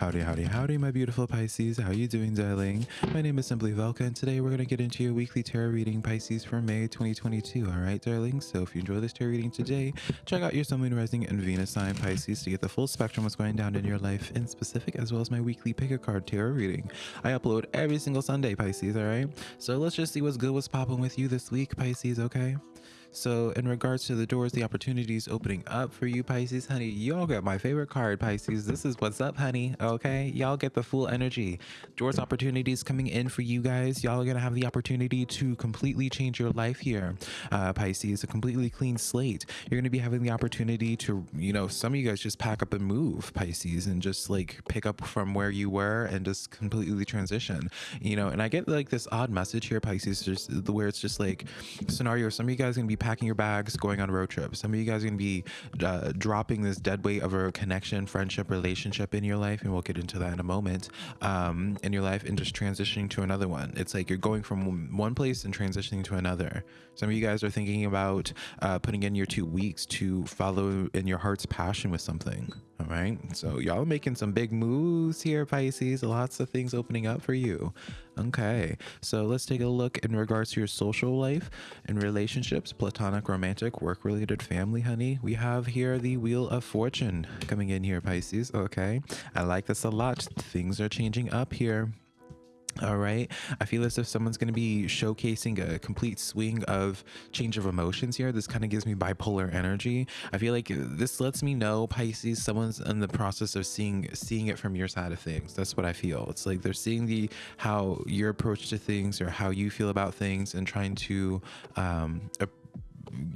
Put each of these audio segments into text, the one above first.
Howdy, howdy, howdy, my beautiful Pisces. How are you doing, darling? My name is Simply Velka, and today we're going to get into your weekly tarot reading, Pisces, for May 2022. All right, darling? So if you enjoy this tarot reading today, check out your Sun, Moon, Rising, and Venus sign, Pisces, to get the full spectrum of what's going down in your life in specific, as well as my weekly pick a card tarot reading. I upload every single Sunday, Pisces, all right? So let's just see what's good, what's popping with you this week, Pisces, okay? So in regards to the doors, the opportunities opening up for you, Pisces, honey, y'all get my favorite card, Pisces. This is what's up, honey. Okay, y'all get the full energy. Doors, opportunities coming in for you guys. Y'all are gonna have the opportunity to completely change your life here, uh, Pisces. A completely clean slate. You're gonna be having the opportunity to, you know, some of you guys just pack up and move, Pisces, and just like pick up from where you were and just completely transition. You know, and I get like this odd message here, Pisces, just where it's just like scenario. Some of you guys are gonna be packing your bags, going on road trips. Some of you guys are going to be uh, dropping this dead weight of a connection, friendship, relationship in your life, and we'll get into that in a moment, um, in your life, and just transitioning to another one. It's like you're going from one place and transitioning to another. Some of you guys are thinking about uh, putting in your two weeks to follow in your heart's passion with something. All right. So y'all making some big moves here, Pisces. Lots of things opening up for you. Okay. So let's take a look in regards to your social life and relationships, platonic, romantic, work related, family, honey. We have here the Wheel of Fortune coming in here, Pisces. Okay. I like this a lot. Things are changing up here. All right. I feel as if someone's going to be showcasing a complete swing of change of emotions here. This kind of gives me bipolar energy. I feel like this lets me know Pisces, someone's in the process of seeing seeing it from your side of things. That's what I feel. It's like they're seeing the how your approach to things or how you feel about things and trying to um,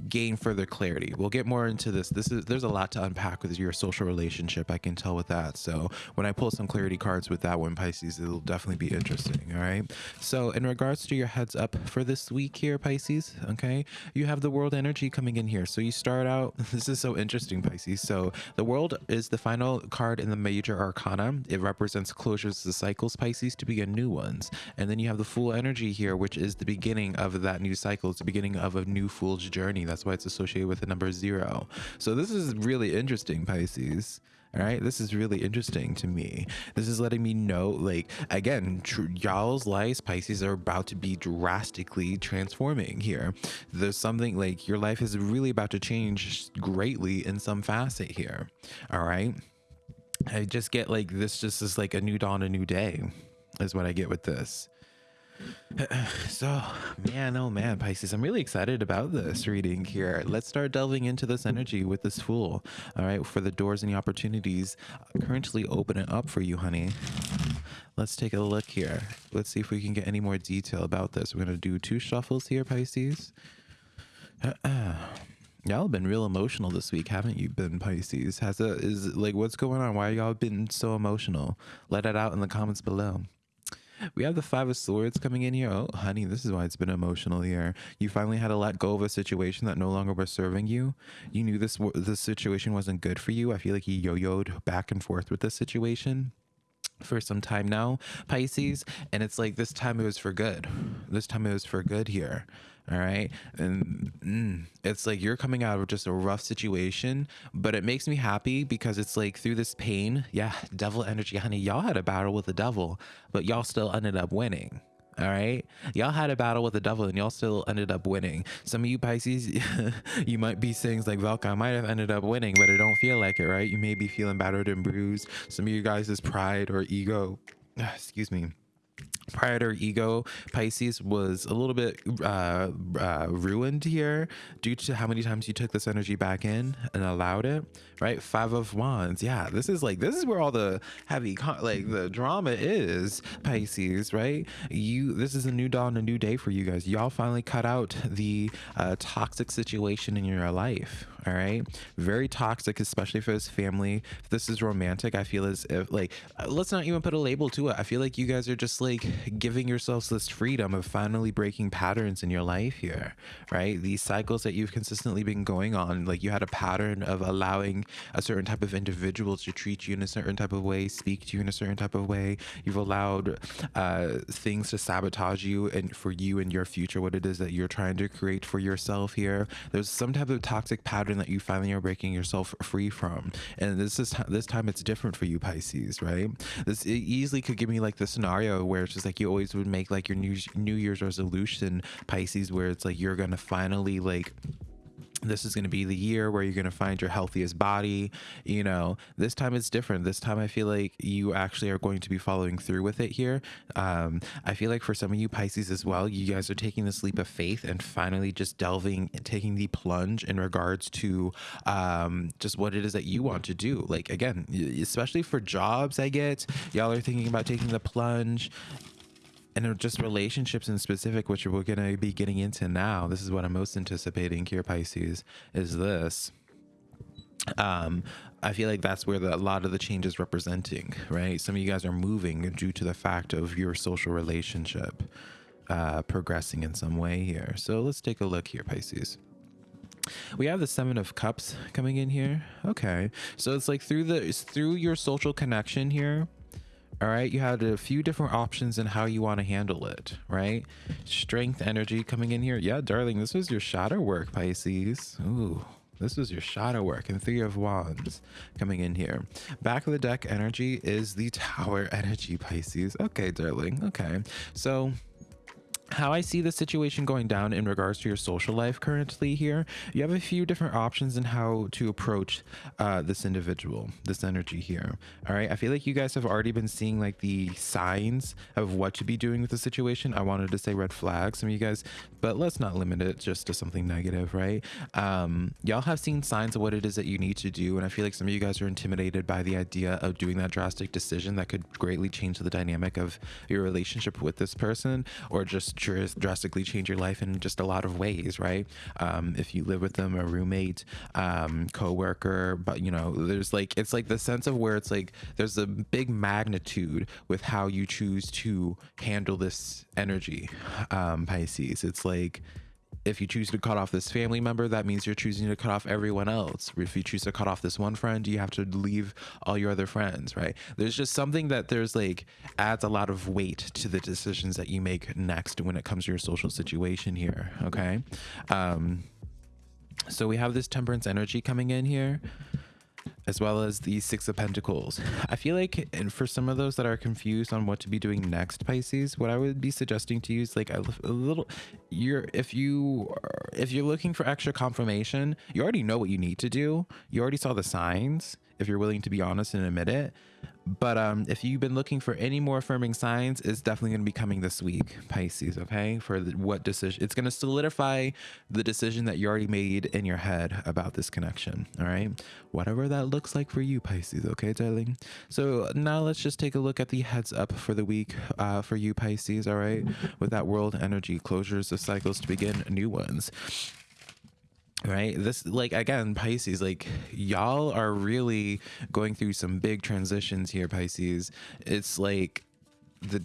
gain further clarity. We'll get more into this. This is there's a lot to unpack with your social relationship. I can tell with that. So when I pull some clarity cards with that one, Pisces, it'll definitely be interesting. All right. So in regards to your heads up for this week here, Pisces, okay, you have the world energy coming in here. So you start out. This is so interesting, Pisces. So the world is the final card in the major arcana. It represents closures to cycles, Pisces, to begin new ones. And then you have the Fool energy here, which is the beginning of that new cycle. It's the beginning of a new fool's journey. That's why it's associated with the number zero. So this is really interesting, Pisces. All right, this is really interesting to me. This is letting me know, like, again, y'all's lives, Pisces, are about to be drastically transforming here. There's something like your life is really about to change greatly in some facet here. All right. I just get like this, just is like a new dawn, a new day, is what I get with this. So, man, oh man, Pisces, I'm really excited about this reading here. Let's start delving into this energy with this fool. All right, for the doors and the opportunities currently opening up for you, honey. Let's take a look here. Let's see if we can get any more detail about this. We're going to do two shuffles here, Pisces. Y'all been real emotional this week, haven't you been, Pisces? Has a is like what's going on? Why y'all been so emotional? Let it out in the comments below. We have the Five of Swords coming in here. Oh, honey, this is why it's been emotional here. You finally had to let go of a situation that no longer was serving you. You knew this this situation wasn't good for you. I feel like you yo-yoed back and forth with this situation for some time now, Pisces. And it's like this time it was for good. This time it was for good here. All right. And mm, it's like you're coming out of just a rough situation, but it makes me happy because it's like through this pain, yeah, devil energy, honey, y'all had a battle with the devil, but y'all still ended up winning. All right. Y'all had a battle with the devil and y'all still ended up winning. Some of you Pisces, you might be saying like Velka, I might have ended up winning, but it don't feel like it, right? You may be feeling battered and bruised. Some of you guys' pride or ego, excuse me, pride or ego pisces was a little bit uh, uh, ruined here due to how many times you took this energy back in and allowed it right? Five of wands. Yeah this is like this is where all the heavy like the drama is pisces right? You this is a new dawn a new day for you guys. Y'all finally cut out the uh, toxic situation in your life all right? Very toxic especially for this family. If this is romantic i feel as if like uh, let's not even put a label to it. I feel like you guys are just like giving yourselves this freedom of finally breaking patterns in your life here right? These cycles that you've consistently been going on like you had a pattern of allowing a certain type of individual to treat you in a certain type of way speak to you in a certain type of way. You've allowed uh, things to sabotage you and for you and your future what it is that you're trying to create for yourself here. There's some type of toxic pattern pattern that you finally are breaking yourself free from. And this is this time it's different for you Pisces, right? This easily could give me like the scenario where it's just like you always would make like your new New Year's resolution Pisces, where it's like you're gonna finally like this is going to be the year where you're going to find your healthiest body you know? This time it's different. This time i feel like you actually are going to be following through with it here. Um, i feel like for some of you pisces as well you guys are taking this leap of faith and finally just delving and taking the plunge in regards to um, just what it is that you want to do. Like again especially for jobs i get y'all are thinking about taking the plunge and just relationships in specific, which we're going to be getting into now. This is what I'm most anticipating here, Pisces, is this. Um, I feel like that's where the, a lot of the change is representing, right? Some of you guys are moving due to the fact of your social relationship uh, progressing in some way here. So let's take a look here, Pisces. We have the seven of cups coming in here. Okay. So it's like through the, it's through your social connection here all right you had a few different options in how you want to handle it right strength energy coming in here yeah darling this was your shadow work pisces Ooh. This is your shadow work and three of wands coming in here. Back of the deck energy is the tower energy Pisces. Okay, darling. Okay. So how I see the situation going down in regards to your social life currently here, you have a few different options in how to approach uh, this individual, this energy here. All right. I feel like you guys have already been seeing like the signs of what to be doing with the situation. I wanted to say red flags, some of you guys, but let's not limit it just to something negative, right? Um, y'all have seen signs of what it is that you need to do. And I feel like some of you guys are intimidated by the idea of doing that drastic decision that could greatly change the dynamic of your relationship with this person or just drastically change your life in just a lot of ways, right? Um, if you live with them, a roommate, um, coworker, but you know, there's like it's like the sense of where it's like there's a big magnitude with how you choose to handle this energy, um, Pisces. It's like if you choose to cut off this family member, that means you're choosing to cut off everyone else. If you choose to cut off this one friend, you have to leave all your other friends, right? There's just something that there's like adds a lot of weight to the decisions that you make next when it comes to your social situation here, okay? Um, so we have this temperance energy coming in here as well as the Six of Pentacles. I feel like, and for some of those that are confused on what to be doing next, Pisces, what I would be suggesting to you is like a, a little. You're if you, are, if you're looking for extra confirmation, you already know what you need to do. You already saw the signs. If you're willing to be honest and admit it, but um, if you've been looking for any more affirming signs, it's definitely going to be coming this week, Pisces. Okay, for the, what decision? It's going to solidify the decision that you already made in your head about this connection. All right, whatever that looks like for you, Pisces. Okay, darling. So now let's just take a look at the heads up for the week uh, for you, Pisces. All right, with that world energy closures of cycles to begin new ones right? This like again pisces like y'all are really going through some big transitions here pisces. It's like the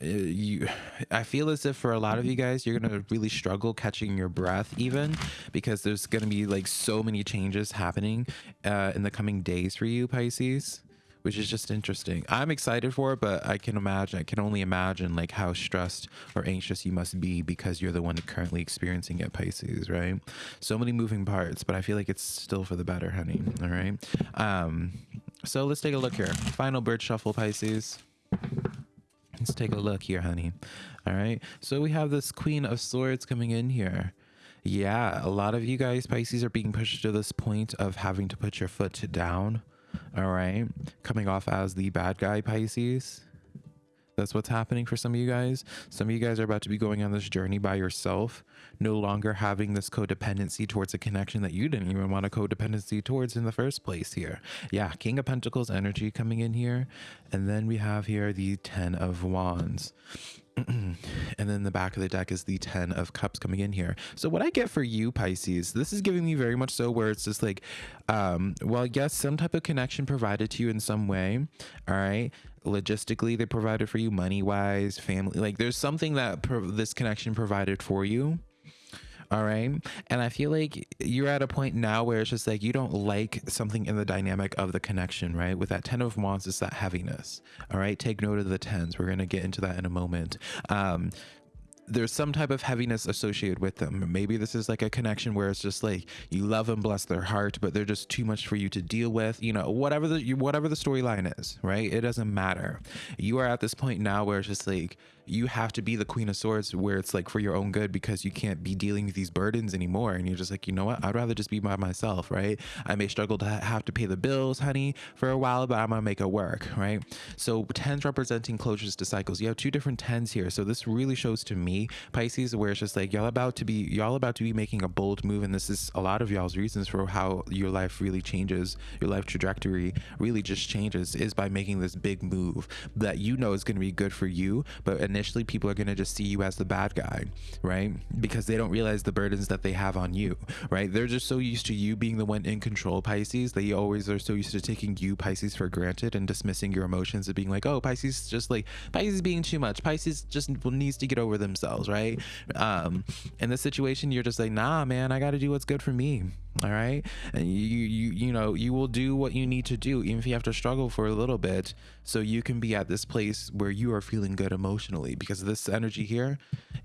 you i feel as if for a lot of you guys you're gonna really struggle catching your breath even because there's gonna be like so many changes happening uh in the coming days for you pisces which is just interesting. I'm excited for it, but I can imagine, I can only imagine like how stressed or anxious you must be because you're the one currently experiencing it, Pisces, right? So many moving parts, but I feel like it's still for the better, honey. All right. Um, so let's take a look here. Final bird shuffle, Pisces. Let's take a look here, honey. All right. So we have this Queen of Swords coming in here. Yeah, a lot of you guys, Pisces, are being pushed to this point of having to put your foot down all right. Coming off as the bad guy Pisces. That's what's happening for some of you guys. Some of you guys are about to be going on this journey by yourself, no longer having this codependency towards a connection that you didn't even want a codependency towards in the first place here. Yeah, King of Pentacles energy coming in here. And then we have here the Ten of Wands. and then the back of the deck is the 10 of cups coming in here. So what i get for you pisces this is giving me very much so where it's just like um well yes some type of connection provided to you in some way all right? Logistically they provided for you money wise family like there's something that this connection provided for you all right. And I feel like you're at a point now where it's just like you don't like something in the dynamic of the connection, right? With that 10 of wands, it's that heaviness. All right. Take note of the tens. We're going to get into that in a moment. Um, there's some type of heaviness associated with them. Maybe this is like a connection where it's just like you love and bless their heart, but they're just too much for you to deal with. You know, whatever the whatever the storyline is, right? It doesn't matter. You are at this point now where it's just like you have to be the queen of swords where it's like for your own good because you can't be dealing with these burdens anymore. And you're just like you know what? I'd rather just be by myself right? I may struggle to have to pay the bills honey for a while but i'm gonna make it work right? So tens representing closures to cycles. You have two different tens here. So this really shows to me pisces where it's just like y'all about to be y'all about to be making a bold move. And this is a lot of y'all's reasons for how your life really changes your life trajectory really just changes is by making this big move that you know is going to be good for you but initially people are going to just see you as the bad guy, right? Because they don't realize the burdens that they have on you, right? They're just so used to you being the one in control, Pisces. They always are so used to taking you, Pisces, for granted and dismissing your emotions and being like, oh, Pisces just like Pisces being too much. Pisces just needs to get over themselves, right? Um, in this situation, you're just like, nah, man, I got to do what's good for me all right? And you you you know you will do what you need to do even if you have to struggle for a little bit so you can be at this place where you are feeling good emotionally because this energy here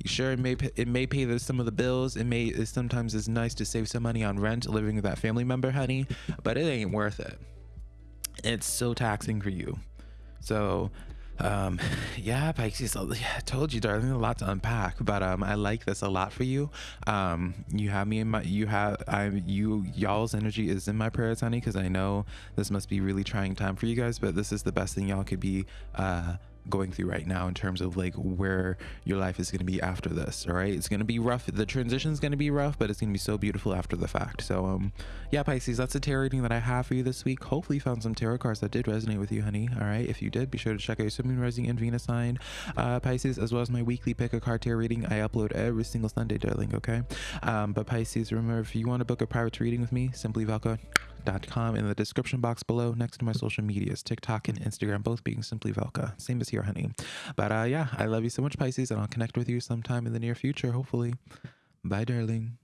sure it may it may pay the, some of the bills. It may it sometimes is nice to save some money on rent living with that family member honey but it ain't worth it. It's so taxing for you. So um yeah pisces yeah, i told you darling a lot to unpack but um i like this a lot for you. Um you have me in my you have i you y'all's energy is in my prayers honey because i know this must be really trying time for you guys but this is the best thing y'all could be uh going through right now in terms of like where your life is going to be after this all right? It's going to be rough. The transition is going to be rough but it's going to be so beautiful after the fact. So um yeah pisces that's the tarot reading that i have for you this week. Hopefully you found some tarot cards that did resonate with you honey all right? If you did be sure to check out your sun moon rising and venus sign uh pisces as well as my weekly pick a card tarot reading i upload every single sunday darling okay? Um but pisces remember if you want to book a private reading with me simply velka com in the description box below next to my social medias tiktok and instagram both being simply velka. Same as here honey. But uh yeah i love you so much pisces and i'll connect with you sometime in the near future hopefully. Bye darling